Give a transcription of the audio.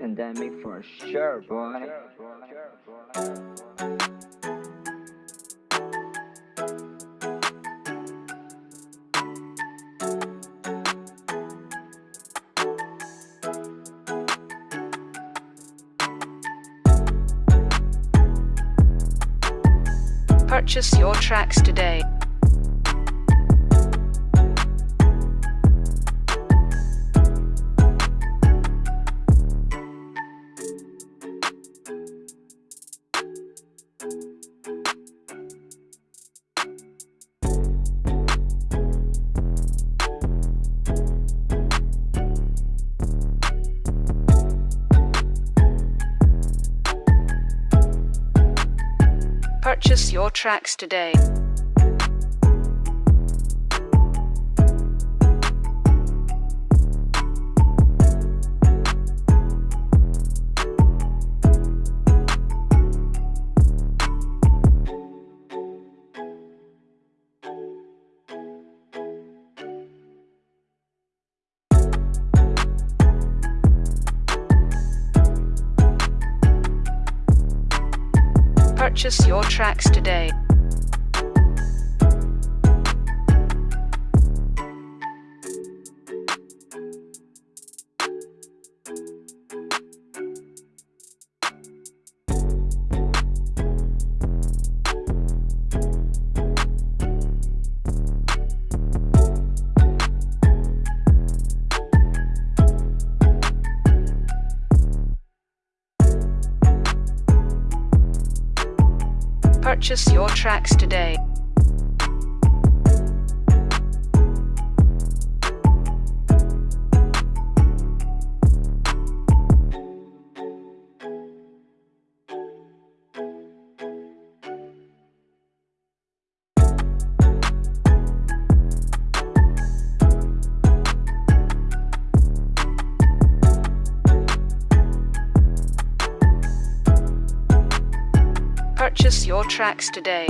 pandemic for sure, boy. Purchase your tracks today. Purchase your tracks today. Purchase your tracks today. Purchase your tracks today. Purchase your tracks today.